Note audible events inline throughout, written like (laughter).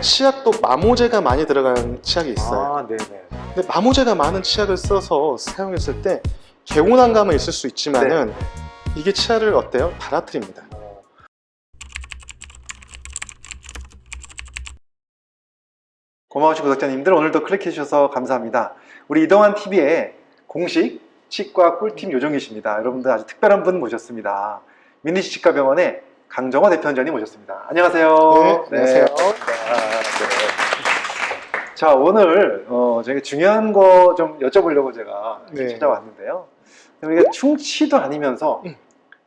네. 치약도 마모제가 많이 들어간 치약이 있어요. 아, 네네. 근데 마모제가 많은 치약을 써서 사용했을 때 개운한 감은 있을 수 있지만은 네. 이게 치아를 어때요? 달아트립니다. 어, 고마우신 구독자님들 오늘도 클릭해 주셔서 감사합니다. 우리 이동환 TV의 공식 치과 꿀팁 요정이십니다. 여러분들 아주 특별한 분 모셨습니다. 미니시 치과병원의 강정호 대표원장님 모셨습니다. 안녕하세요. 네, 안녕하세요. 아, 네. 자 오늘 어, 저희가 중요한 거 좀 여쭤보려고 제가 네. 찾아왔는데요. 우리가 충치도 아니면서 음.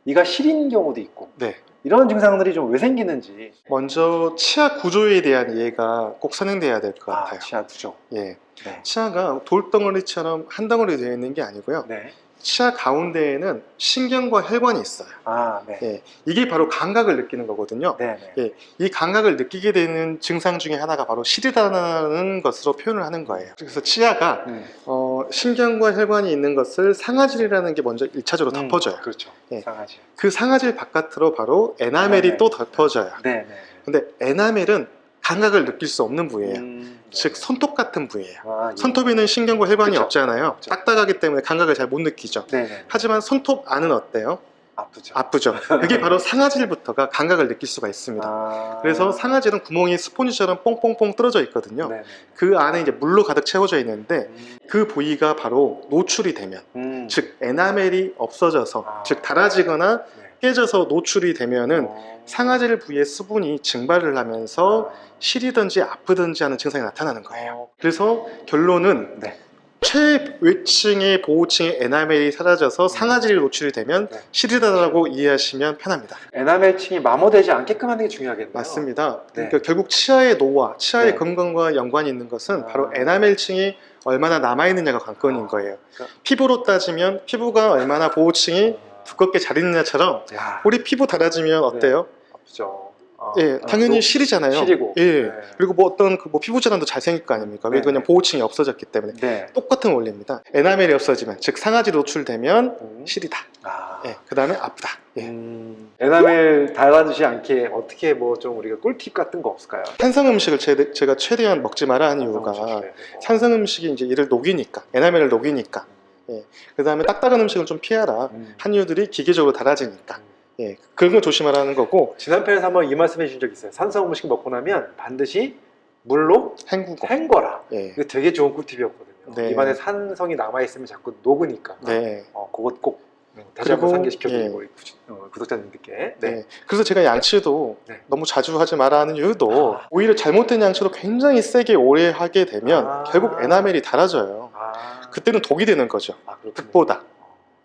이가 시린 경우도 있고 네. 이런 증상들이 좀 왜 생기는지 먼저 치아 구조에 대한 이해가 꼭 선행돼야 될것 아, 같아요. 치아 구조. 예. 네. 치아가 돌덩어리처럼 한 덩어리 되어 있는 게 아니고요. 네. 치아 가운데에는 신경과 혈관이 있어요. 아, 네. 예. 이게 바로 감각을 느끼는 거거든요. 네, 네. 예, 이 감각을 느끼게 되는 증상 중에 하나가 바로 시리다는 것으로 표현을 하는 거예요. 그래서 치아가 음. 어, 신경과 혈관이 있는 것을 상아질이라는 게 먼저 1차적으로 음, 덮어져요. 그렇죠. 예. 상하지. 그 상아질 바깥으로 바로 에나멜이 네. 또 덮어져요. 네, 네. 근데 에나멜은 감각을 느낄 수 없는 부위예요. 음, 즉 네. 손톱 같은 부위예요. 아, 예. 손톱에는 신경과 혈관이 그쵸. 없잖아요. 없죠. 딱딱하기 때문에 감각을 잘 못 느끼죠. 네, 네. 하지만 손톱 안은 어때요? 아프죠. 아프죠. 이게 바로 상아질부터가 감각을 느낄 수가 있습니다. 아. 그래서 상아질은 구멍이 스폰지처럼 뽕뽕뽕 뚫어져 있거든요. 네, 네. 그 안에 이제 물로 가득 채워져 있는데 음, 그 부위가 바로 노출이 되면 음. 즉 에나멜이 없어져서 아. 즉 달아지거나 네. 깨져서 노출이 되면은 어. 상아질 부위의 수분이 증발을 하면서 아. 시리든지 아프든지 하는 증상이 나타나는 거예요. 어. 그래서 결론은 네. 최외층의 보호층의 에나멜이 사라져서 상아질이 노출이 되면 네. 시리다라고 이해하시면 편합니다. 에나멜층이 마모되지 않게끔 하는 게 중요하겠네요. 맞습니다. 네. 그러니까 결국 치아의 노화, 치아의 네. 건강과 연관이 있는 것은 아. 바로 에나멜층이 얼마나 남아있느냐가 관건인 아. 거예요. 그러니까- 피부로 따지면 피부가 얼마나 보호층이 아. 두껍게 잘 있느냐처럼 야, 우리 피부 달아지면 어때요? 아프죠. 아, 예, 아, 당연히 또 시리잖아요. 시리고. 예. 네. 그리고 뭐 어떤 그 뭐 피부 질환도 잘 생길 거 아닙니까? 왜 네. 그냥 보호층이 없어졌기 때문에. 네. 똑같은 원리입니다. 에나멜이 없어지면, 즉 상아질 노출되면 음. 시리다. 아. 예, 그 다음에 아프다. 예. 음, 에나멜 달아지지 않게 어떻게 뭐 좀 우리가 꿀팁 같은 거 없을까요? 산성 음식을 제, 제가 최대한 먹지 마라 하는 이유가 네. 산성 음식이 이제 이를 녹이니까, 에나멜을 녹이니까. 그 다음에 딱딱한 음식을 좀 피하라. 음. 한 이유들이 기계적으로 달아지니까. 예, 그런 걸 조심하라는 거고, 지난 편에서 한번 이 말씀해 주신 적 있어요. 산성 음식 먹고 나면 반드시 물로 헹구고. 헹궈라. 예. 이거 되게 좋은 꿀팁이었거든요. 네. 입안에 산성이 남아 있으면 자꾸 녹으니까. 네. 어, 그것 꼭 다시 그리고, 한번 상기시켜드리고 예. 구독- 어, 구독자님들께. 네. 네. 그래서 제가 양치도 네. 너무 자주 하지 마라 하는 이유도 아. 오히려 잘못된 양치로 굉장히 세게 오래 하게 되면 아. 결국 에나멜이 달아져요. 아, 그때는 독이 되는 거죠. 아. 득보다.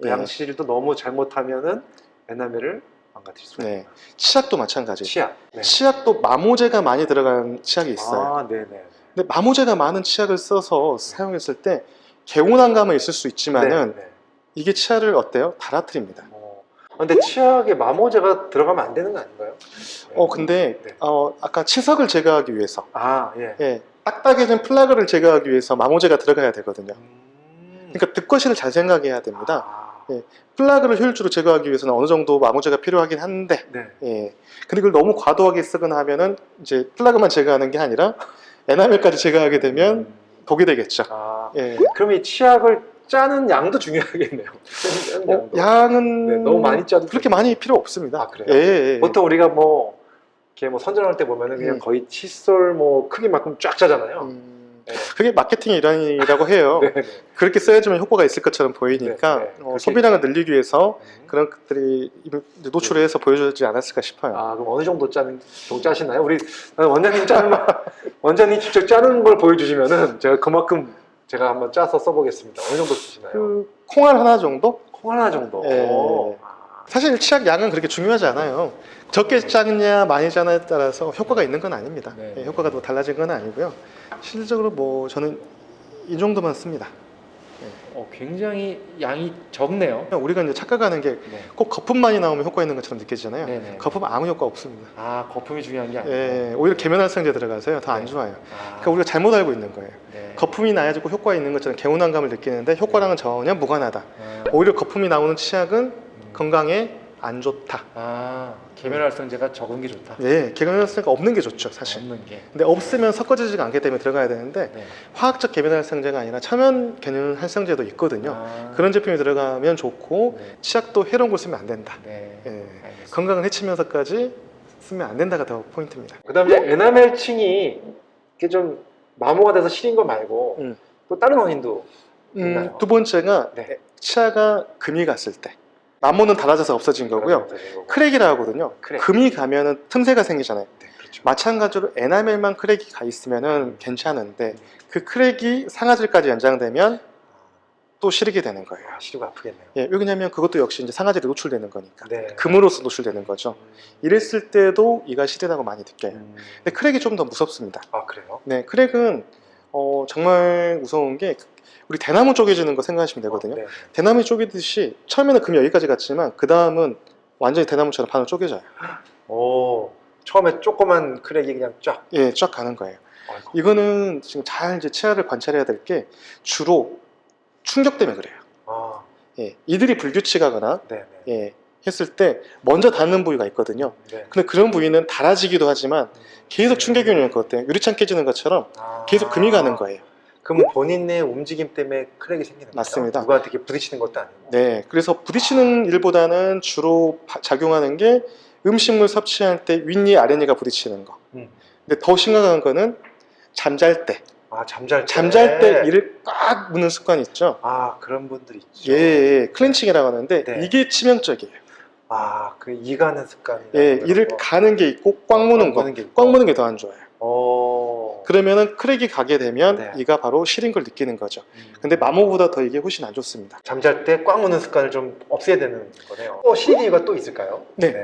그 예. 양치질도 너무 잘못하면은 에나멜을 망가뜨릴 수가 네. 있구나. 치약도 마찬가지. 치약. 네. 치약도 마모제가 많이 들어간 치약이 있어요. 아, 네네. 근데 마모제가 많은 치약을 써서 사용했을 때 개운한 감은 있을 수 있지만은 네, 네. 이게 치아를 어때요? 달아트립니다. 어. 근데 치약에 마모제가 들어가면 안 되는 거 아닌가요? 어 근데 네. 어 아까 치석을 제거하기 위해서 아, 예. 예 딱딱해진 플라그를 제거하기 위해서 마모제가 들어가야 되거든요. 음. 그러니까 득과 실을 잘 생각해야 됩니다. 아, 예. 플라그를 효율적으로 제거하기 위해서는 어느 정도 마모제가 필요하긴 한데 네. 예. 근데 그걸 너무 과도하게 쓰거나 하면은 이제 플라그만 제거하는 게 아니라 에나멜까지 제거하게 되면 음. 독이 되겠죠. 아, 예. 그럼 이 치약을 짜는 양도 중요하겠네요. (laughs) 짜는 어, 양도. 양은 네, 너무 많이 짜도 그렇게 많이 필요 없습니다. 아, 그래요? 예, 예. 보통 우리가 뭐 이렇게 뭐 선전할 때 보면은 그냥 음. 거의 칫솔 뭐 크기만큼 쫙 짜잖아요. 음, 네. 그게 마케팅의 일환이라고 해요. (laughs) 네, 네. 그렇게 써야지만 효과가 있을 것처럼 보이니까 네, 네. 어, 소비량을 늘리기 위해서 음. 그런 것들이 노출을 해서 보여주지 않았을까 싶어요. 아 그럼 어느 정도 짜는 정 짜시나요? 우리 원장님 짜는 거 (laughs) 원장님 직접 짜는 걸 보여주시면은 제가 그만큼 제가 한번 짜서 써보겠습니다. 어느 정도 쓰시나요? 그 콩알 하나 정도? 콩 하나 정도. 예. 아, 사실 치약 양은 그렇게 중요하지 않아요. 적게 짜느냐 많이 짜느냐에 따라서 효과가 있는 건 아닙니다. 네. 예, 효과가 더 달라진 건 아니고요. 실질적으로 뭐 저는 이 정도만 씁니다. 어, 굉장히 양이 적네요. 우리가 이제 착각하는 게꼭 네. 거품만이 나오면 효과 있는 것처럼 느껴지잖아요. 네네. 거품 아무 효과 없습니다. 아 거품이 중요한 게 아니고. 예, 오히려 계면활성제 들어가서요 더안 네. 좋아요. 아, 그러니까 우리가 잘못 알고 있는 거예요. 네. 거품이 나야지고 효과 있는 것처럼 개운한 감을 느끼는데 효과랑은 전혀 무관하다. 아, 오히려 거품이 나오는 치약은 음. 건강에 안 좋다. 아 계면활성제가 적은 게 좋다. 예, 계면활성제가 없는 게 좋죠, 사실. 없는 게. 근데 없으면 섞어지지가 않기 때문에 들어가야 되는데 네. 화학적 계면활성제가 아니라 천연 계면활성제도 있거든요. 아, 그런 제품이 들어가면 좋고 네. 치약도 해로운 걸 쓰면 안 된다. 네. 예, 알겠습니다. 건강을 해치면서까지 쓰면 안 된다가 더 포인트입니다. 그다음 이제 에나멜 층이 이게 좀 마모가 돼서 시린 거 말고 음. 또 다른 원인도 음, 있나요? 두 번째가 네. 치아가 금이 갔을 때 마모는 닳아져서 없어진 거고요. crack이라 하거든요. crack. 금이 가면은 틈새가 생기잖아요. 네, 그렇죠. 마찬가지로 에나멜만 crack이 가 있으면은 괜찮은데 그 crack이 상아질까지 연장되면 또 시리게 되는 거예요. 아, 시리고 아프겠네요. 예, 왜냐면 그것도 역시 이제 상아질에 노출되는 거니까. 네. 금으로서 노출되는 거죠. 이랬을 때도 이가 시리다고 많이 느껴요. 음. 근데 crack이 좀 더 무섭습니다. 아 그래요? 네, crack은 어, 정말 무서운 게 우리 대나무 쪼개지는 거 생각하시면 되거든요. 어, 네. 대나무 쪼개듯이 처음에는 금이 여기까지 갔지만 그 다음은 완전히 대나무처럼 반으로 쪼개져요. 오 처음에 조그만 크랙이 그냥 쫙. 예, 쫙 가는 거예요. 아이고. 이거는 지금 잘 이제 치아를 관찰해야 될 게 주로 충격 때문에 그래요. 아 예, 이들이 불규칙하거나 네네. 예, 했을 때 먼저 닿는 부위가 있거든요. 네. 근데 그런 부위는 닳아지기도 하지만 계속 충격이 오는 것 같아요. 유리창 깨지는 것처럼 아. 계속 금이 가는 거예요. 그럼 본인의 움직임 때문에 크랙이 생기는 거예요? 맞습니다. 누구한테 이렇게 부딪히는 것도 아니고. 네, 그래서 부딪히는 일보다는 주로 바- 작용하는 게 음식물 섭취할 때 윗니 아랫니가 부딪히는 거. 음. 근데 더 심각한 거는 잠잘 때, 아 잠잘 때. 잠잘 때 이를 꽉 무는 습관이 있죠. 아 그런 분들이 있죠. 예, 예, 클렌칭이라고 하는데 네. 이게 치명적이에요. 아 그 이가는 습관 이. 예, 이를 가는 게 있고 꽉 무는 거. 꽉 무는 게 더 안 좋아요. 어. 그러면은 크랙이 가게 되면 네. 이가 바로 시린 걸 느끼는 거죠. 음. 근데 마모보다 더 이게 훨씬 안 좋습니다. 잠잘 때 꽉 무는 습관을 좀 없애야 되는 거네요. 또 CD가 또 있을까요? 네.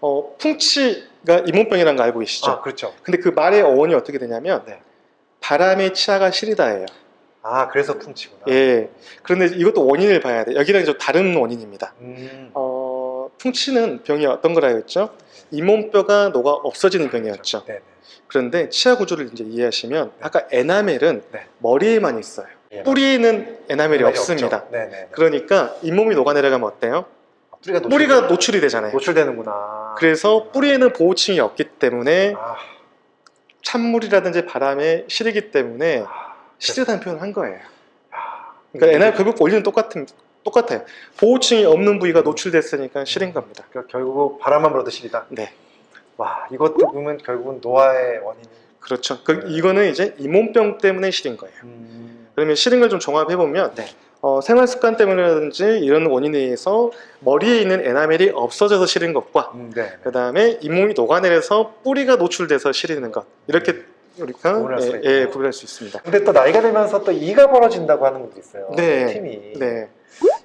어, 풍치가 잇몸병이라는 거 알고 계시죠? 아 그렇죠. 근데 그 말의 어원이 어떻게 되냐면 네. 바람의 치아가 시리다예요. 아 그래서 풍치구나. 예. 그런데 이것도 원인을 봐야 돼. 여기랑 좀 다른 원인입니다. 음. 어, 풍치는 병이 어떤 거라고 했죠? 잇몸뼈가 녹아 없어지는 병이었죠. 네네. 그런데 치아 구조를 이제 이해하시면 아까 에나멜은 네. 머리에만 있어요. 예, 뿌리에는 에나멜이 없습니다. 네네. 그러니까 잇몸이 녹아내려가면 어때요? 뿌리가 노출, 뿌리가 노출이 되잖아요. 노출되는구나. 그래서 뿌리에는 보호층이 없기 때문에 아, 찬물이라든지 바람에 시리기 때문에 아, 시리다는 표현을 한 거예요. 아, 그러니까 에나멜 결국 원리는 똑같은 똑같아요. 보호층이 없는 부위가 노출됐으니까 시린 겁니다. 그러니까 결국 바람만 불어도 시리다. 네, 와 이것도 보면 결국은 노화의 원인이. 그렇죠. 그 이거는 이제 잇몸병 때문에 시린 거예요. 음. 그러면 시린 걸좀 종합해 보면 네. 어, 생활 습관 때문이라든지 이런 원인에 의해서 머리에 있는 에나멜이 없어져서 시린 것과 음, 네. 그 다음에 잇몸이 녹아내려서 뿌리가 노출돼서 시리는 것 이렇게 우리가 구분할 수가 예. 예, 구분할 수 있습니다. 근데 또 나이가 들면서 또 이가 벌어진다고 하는 분도 있어요. 네. 팀이. 네,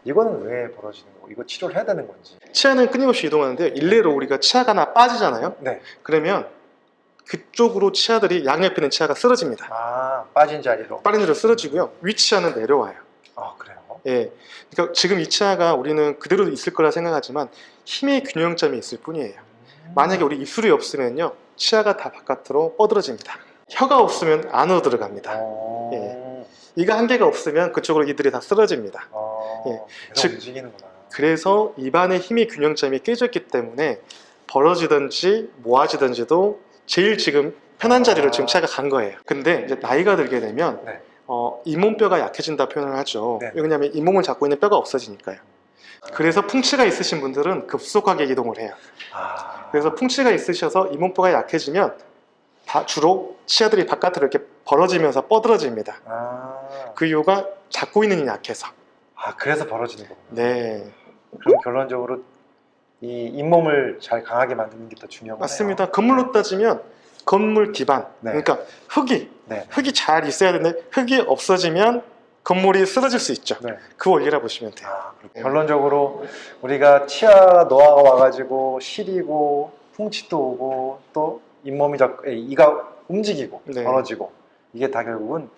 이거는 왜 벌어지는 거고 이거 치료를 해야 되는 건지. 치아는 끊임없이 이동하는데요. 일례로 우리가 치아가 하나 빠지잖아요. 네. 그러면 그쪽으로 치아들이 양옆에 있는 치아가 쓰러집니다. 아 빠진 자리로. 빠른 대로 쓰러지고요. 위 치아는 내려와요. 아 그래요. 예. 그러니까 지금 이 치아가 우리는 그대로 있을 거라 생각하지만 힘의 균형점이 있을 뿐이에요. 음. 만약에 우리 입술이 없으면요. 치아가 다 바깥으로 뻗어집니다. 혀가 없으면 안으로 들어갑니다. 어... 예. 이가 한 개가 없으면 그쪽으로 이들이 다 쓰러집니다. 어... 예. 즉- 움직이는구나. 그래서 입안의 힘의 균형점이 깨졌기 때문에 벌어지든지 모아지든지도 제일 지금 편한 자리로 지금 치아가 간 거예요. 근데 이제 나이가 들게 되면 네. 어, 잇몸뼈가 약해진다 표현을 하죠. 네. 왜냐하면 잇몸을 잡고 있는 뼈가 없어지니까요. 그래서 풍치가 있으신 분들은 급속하게 이동을 해요. 아... 그래서 풍치가 있으셔서 잇몸뼈가 약해지면 다 주로 치아들이 바깥으로 이렇게 벌어지면서 뻗어집니다. 아... 그 이유가 잡고 있는 힘이 약해서. 아 그래서 벌어지는 거구나. 네, 그럼 결론적으로 이 잇몸을 잘 강하게 만드는 게 더 중요한 거네요. 맞습니다. 건물로 따지면 건물 기반, 네. 그러니까 흙이 네. 흙이 잘 있어야 되는데 흙이 없어지면 건물이 쓰러질 수 있죠. 네. 그 원리라 보시면 돼요. 아. 결론적으로 우리가 치아 노화가 와가지고 시리고 풍치도 오고 또 잇몸이 자꾸 에, 이가 움직이고 네. 벌어지고 이게 다 결국은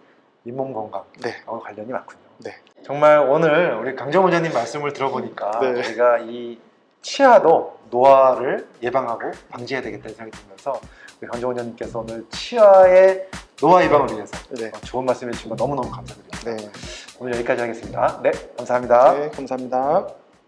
잇몸 건강하고 네. 관련이 많군요. 네. 정말 오늘 우리 강정 원장님 말씀을 들어보니까 네. 우리가 이 치아도 노화를 예방하고 방지해야 되겠다는 생각이 들면서 우리 강정 원장님께서 오늘 치아의 노화 예방을 위해서 네. 어, 좋은 말씀 해 주신 거 너무너무 감사드립니다. 네. 오늘 여기까지 하겠습니다. 네, 감사합니다. 네, 감사합니다.